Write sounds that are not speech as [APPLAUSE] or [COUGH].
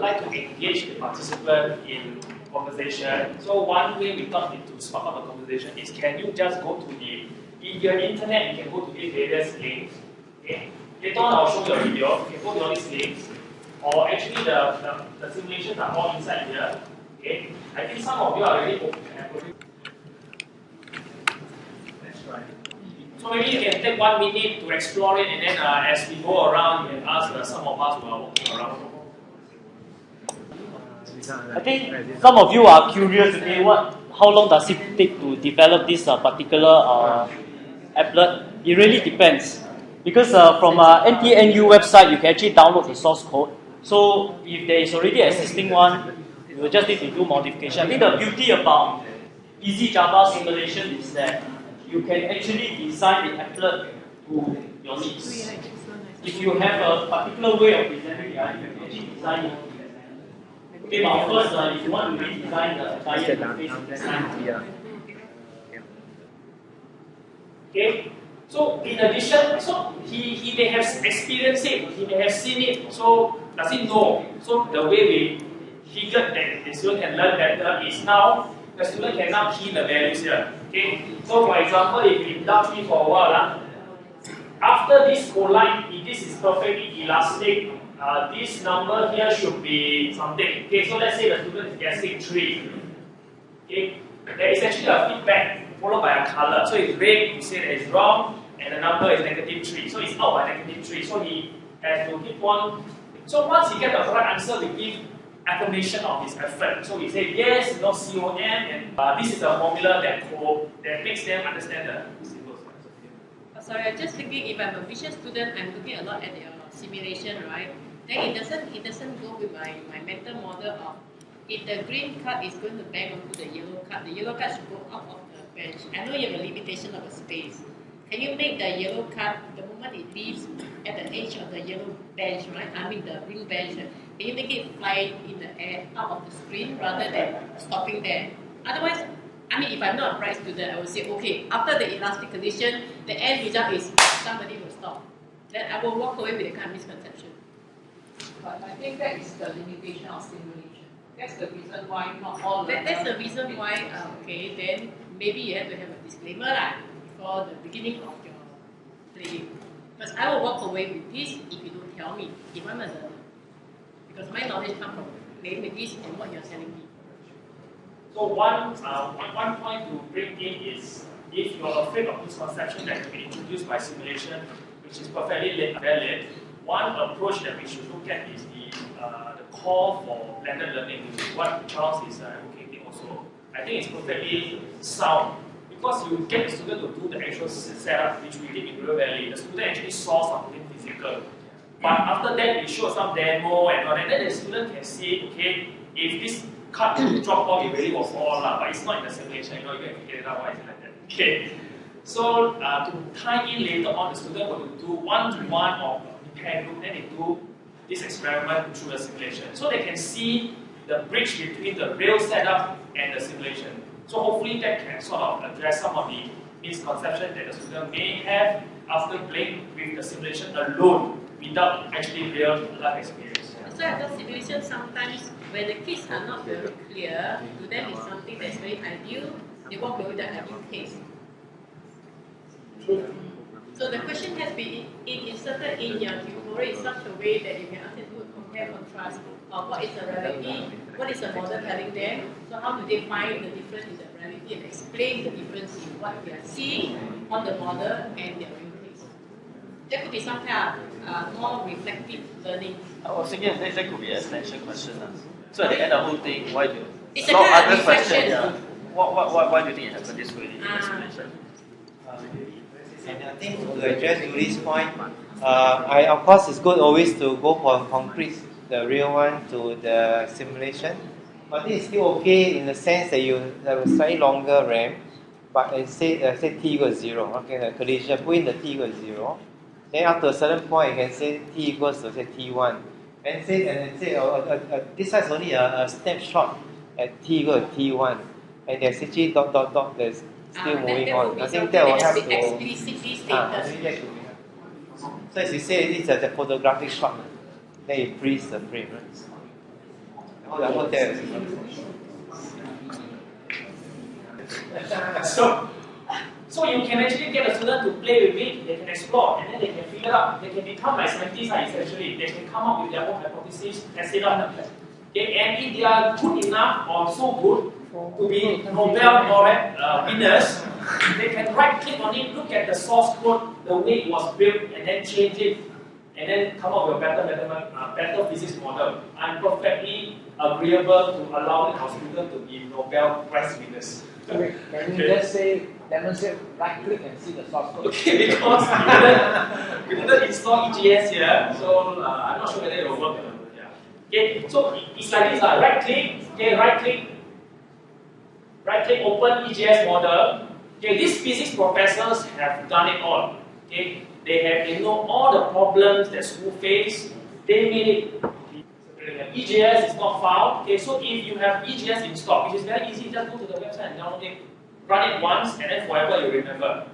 would like to engage the participant in conversation. So one way we thought to spark up a conversation is can you just go to the, in your internet, you can go to these various links. Okay? Later on, I'll show you a video. You can go to all these links. Or actually, the, the, the simulations are all inside here. Okay? I think some of you are already open. Let's try. So maybe you can take one minute to explore it, and then uh, as we go around, you can ask uh, some of us who are walking around. I think some of you are curious today. What? How long does it take to develop this uh, particular uh, applet? It really depends, because uh, from uh, NTNU website you can actually download the source code. So if there is already existing one, you will just need to do modification. I think the beauty about Easy Java simulation is that you can actually design the applet to your needs. If you have a particular way of presenting it, you can actually design it Okay, but of course, uh, if you want to redesign the entire interface, Okay, so in addition, so he, he may have experienced it, he may have seen it, so does he know? So the way we figured that the student can learn better is now the student can now key the values here. Okay, so for example, if we indulge me for a while, uh, after this collide, if this is perfectly elastic, uh, this number here should be something. Okay, so let's say the student is guessing 3. Okay, there is actually a feedback followed by a color. So if red, you say that it's wrong, and the number is negative 3. So it's out by negative 3. So he has to give one. So once he gets the correct answer, we give affirmation of his effort. So we say yes, no COM, and uh, this is a formula that, co that makes them understand the symbols. Sorry, I'm just thinking if I'm a vision student, I'm looking a lot at your simulation, right? Then it doesn't it doesn't go with my, my mental model of if the green card is going to bang onto the yellow card, the yellow card should go out of the bench. I know you have a limitation of a space. Can you make the yellow card the moment it leaves at the edge of the yellow bench, right? I mean the green bench. Can you make it fly in the air out of the screen rather than stopping there? Otherwise, I mean, if I'm not a bright student, I would say, okay, after the elastic condition, the end result is somebody will stop. Then I will walk away with a kind of misconception. But I think that is the limitation of simulation. That's the reason why not all that, That's the reason why, uh, okay, then maybe you have to have a disclaimer like, before the beginning of your playing. Because I will walk away with this if you don't tell me, if I'm a learner. Because my knowledge comes from playing with this and what you're telling me. So one, uh, one, one point to bring in is if you're afraid of this conception that can be introduced by simulation, which is perfectly valid, one approach that we should look at is the, uh, the call for blended learning, which is what Charles is uh, advocating also. I think it's perfectly sound because you get the student to do the actual setup, which we did in River Valley. The student actually saw something physical. But after that, we show some demo and all that. Then the student can see, okay, if this cut [COUGHS] drop off, it really was all, lah, but it's not in the simulation, you know, you can figure it out why it's like that. Okay. So uh, to tie in later on, the student will do one-to-one or pair group, then they do this experiment through the simulation. So they can see the bridge between the real setup and the simulation. So hopefully that can sort of address some of the misconceptions that the student may have after playing with the simulation alone without actually real life experience. So at the simulation, sometimes when the kids are not very clear, to them is something that's very ideal, they walk away with the ideal case. So the question has been inserted in your tutorial in such a way that you can ask them to compare contrast of what is the reality, what is the model telling them, so how do they find the difference in the reality and explain the difference in what they are seeing on the model and their real case. That could be some kind of uh, more reflective learning. I was thinking that, that could be an extension question. Uh. So at the end of the whole thing, why do it's a kind of reflection. Yeah. What, what, what, why do you think it happened this way in explanation? And I think to address Yuli's point, uh, I of course it's good always to go for concrete, the real one, to the simulation. But is still okay in the sense that you have a slightly longer RAM, but I say uh, say t equals zero. Okay, the condition put in the t equals zero. Then after a certain point, you can say t equals to say t1, and say and say uh, uh, uh, this is only a, a snapshot at t equals t1, and there's actually dot dot dot. There's still uh, moving on. I think that will have to. Explicitly stated. Ah, so as you say, it's a, the photographic shot. Then you freeze the frame, right? the hotels. so, so you can actually get a student to play with it, they can explore, and then they can figure out, they can become like scientists uh, essentially. They can come up with their own hypotheses, test it out. Okay, and if they are good enough or so good to be Nobel laureate uh, winners, they can right click on it, look at the source code, the way it was built, and then change it, and then come up with a better, better, uh, better physics model. I'm perfectly agreeable to allowing the students to be Nobel Prize winners. Can you just say, demonstrate, right click and see the source code? Okay, [LAUGHS] because we didn't, we didn't install EJS here, so uh, I'm not sure whether it will work. Yeah. Okay, so it's like this, uh, right click, okay, right click, right click, open EJS model. Okay, these physics professors have done it all. Okay, they have they know all the problems that school face. They made it. EJS is not found. Okay, so if you have EJS in stock, which is very easy, just go to the website and download it, run it once, and then forever you remember.